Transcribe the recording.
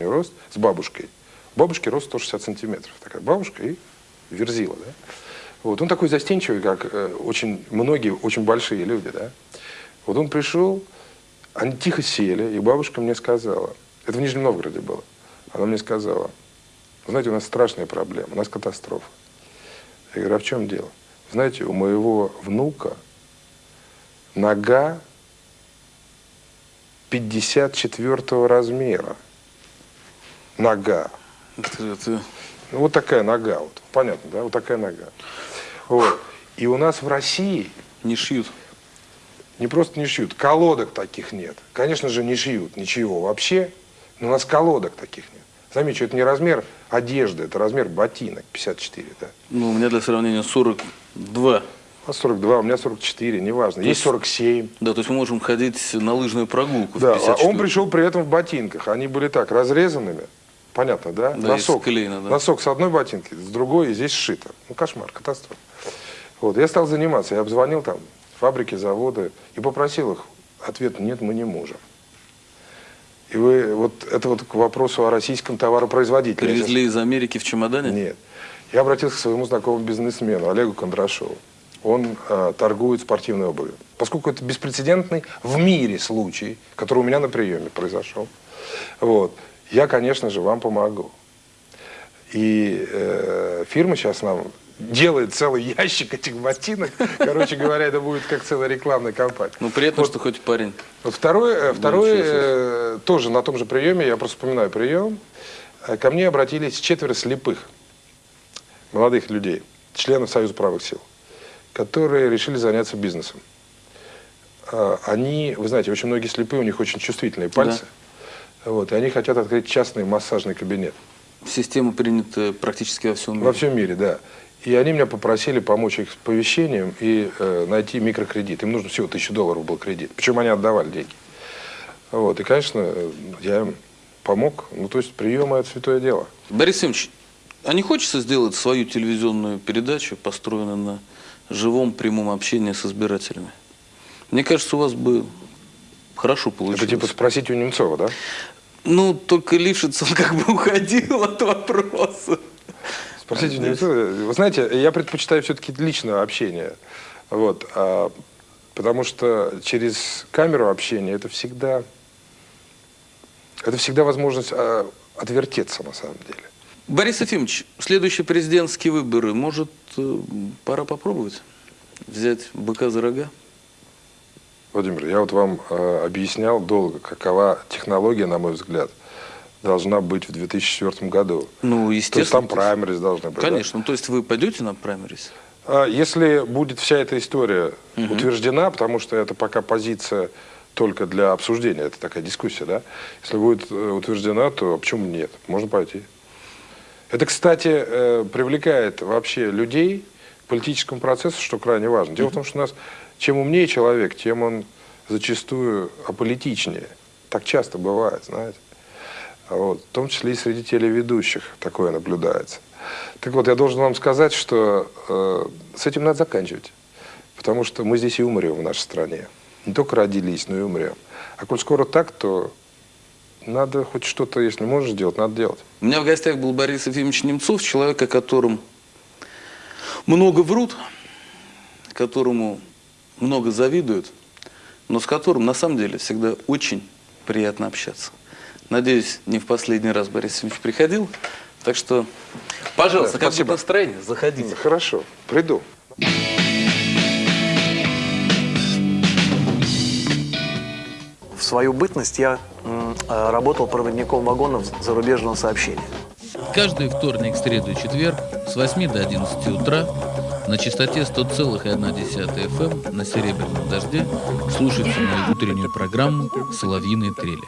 рост с бабушкой. Бабушке рост 160 сантиметров. Такая бабушка и верзила, да. Вот, он такой застенчивый, как э, очень многие, очень большие люди, да. Вот он пришел, они тихо сели, и бабушка мне сказала, это в Нижнем Новгороде было, она мне сказала, знаете, у нас страшная проблема, у нас катастрофа. Я говорю, а в чем дело? Знаете, у моего внука нога 54 размера. Нога. Это, это... Ну, вот такая нога, вот, понятно, да, вот такая нога. Вот. И у нас в России Не шьют. не просто не шьют, колодок таких нет. Конечно же, не шьют ничего вообще, но у нас колодок таких нет. Замечу, это не размер одежды, это размер ботинок 54, да. Ну, у меня для сравнения 42. У вас 42, у меня 44, неважно. Есть 47. Да, то есть мы можем ходить на лыжную прогулку. в Да, а 54. он пришел при этом в ботинках. Они были так, разрезанными. Понятно, да? Да, носок, клеена, да. носок с одной ботинки, с другой, и здесь сшито. Ну, кошмар, катастрофа. Вот, я стал заниматься. Я обзвонил там фабрики, заводы и попросил их. Ответ нет, мы не можем. И вы, вот это вот к вопросу о российском товаропроизводителе. Привезли из Америки в чемодане? Нет. Я обратился к своему знакомому бизнесмену Олегу Кондрашову. Он э, торгует спортивной обувью. Поскольку это беспрецедентный в мире случай, который у меня на приеме произошел, вот, я, конечно же, вам помогу. И э, фирма сейчас нам делает целый ящик этих ботинок. Короче говоря, это будет как целая рекламная кампания. Ну, приятно, Вот. что хоть парень. Вот Второй, э, себе. э, тоже на том же приеме, я просто вспоминаю прием, э, ко мне обратились четверо слепых молодых людей, членов Союза правых сил, которые решили заняться бизнесом. А, Они, вы знаете, очень многие слепые, у них очень чувствительные пальцы. Вот, и они хотят открыть частный массажный кабинет. Система принята практически во всем мире. Во всем мире, да. И они меня попросили помочь их с повещением и э, найти микрокредит. Им нужно всего тысячу долларов был кредит. Причем они отдавали деньги. Вот. И, конечно, я им помог. Ну, то есть приемы – это святое дело. Борис Ильич, а не хочется сделать свою телевизионную передачу, построенную на живом прямом общении с избирателями? Мне кажется, у вас бы хорошо получилось. Это типа спросить у Немцова, да? Ну, только Лившиц, он как бы уходил от вопроса. Спросите Немцова. Вы знаете, я предпочитаю все-таки личное общение. Вот. а, потому что через камеру общения это всегда, это всегда возможность а, отвертеться на самом деле. Борис Ефимович, следующие президентские выборы, может, э, пора попробовать взять быка за рога? Владимир, я вот вам э, объяснял долго, какова технология, на мой взгляд, должна быть в 2004 году. Ну, То есть естественно. там праймерис должны быть. да? Конечно. Ну, то есть вы пойдете на праймерис? А Если будет вся эта история утверждена, потому что это пока позиция только для обсуждения, это такая дискуссия, да? Если будет э, утверждена, то а почему нет? Можно пойти. Это, кстати, э, привлекает вообще людей к политическому процессу, что крайне важно. Дело в том, что у нас чем умнее человек, тем он зачастую аполитичнее. Так часто бывает, знаете. Вот, в том числе и среди телеведущих такое наблюдается. Так вот, я должен вам сказать, что э, с этим надо заканчивать. Потому что мы здесь и умрем в нашей стране. Не только родились, но и умрем. А коль скоро так, то надо хоть что-то, если можешь делать, надо делать. У меня в гостях был Борис Ефимович Немцов, человек, о котором много врут, которому много завидуют, но с которым на самом деле всегда очень приятно общаться. Надеюсь, не в последний раз Борис Ефимович приходил. Так что, пожалуйста, Да, как будет настроение, заходите. Хорошо, приду. В свою бытность я э, работал проводником вагонов зарубежного сообщения. Каждый вторник, среду и четверг с 8 до 11 утра на частоте 100,1 FM на Серебряном дожде слушайте мою утреннюю программу «Соловьиные трели».